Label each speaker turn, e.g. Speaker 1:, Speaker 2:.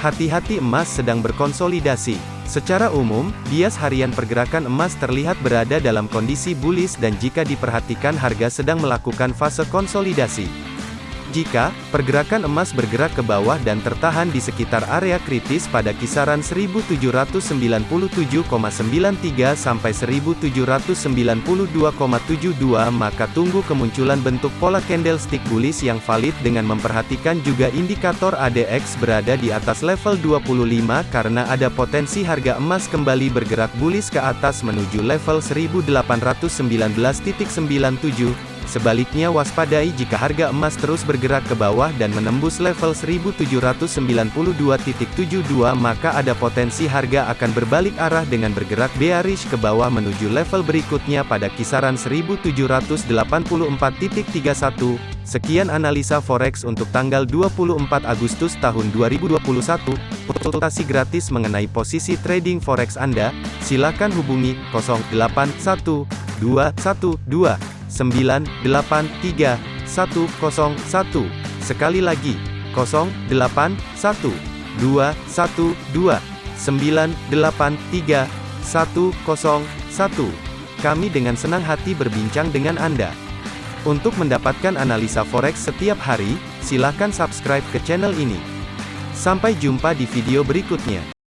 Speaker 1: Hati-hati emas sedang berkonsolidasi. Secara umum, bias harian pergerakan emas terlihat berada dalam kondisi bullish dan jika diperhatikan harga sedang melakukan fase konsolidasi. Jika pergerakan emas bergerak ke bawah dan tertahan di sekitar area kritis pada kisaran 1797,93 sampai 1792,72 maka tunggu kemunculan bentuk pola candlestick bullish yang valid dengan memperhatikan juga indikator ADX berada di atas level 25 karena ada potensi harga emas kembali bergerak bullish ke atas menuju level 1819.97 Sebaliknya waspadai jika harga emas terus bergerak ke bawah dan menembus level 1792.72 maka ada potensi harga akan berbalik arah dengan bergerak bearish ke bawah menuju level berikutnya pada kisaran 1784.31. Sekian analisa forex untuk tanggal 24 Agustus tahun 2021. Konsultasi gratis mengenai posisi trading forex Anda, silakan hubungi 081212 983 101. Sekali lagi, 081 212 983 101. Kami dengan senang hati berbincang dengan Anda. Untuk mendapatkan analisa forex setiap hari, silakan subscribe ke channel ini. Sampai jumpa di video berikutnya.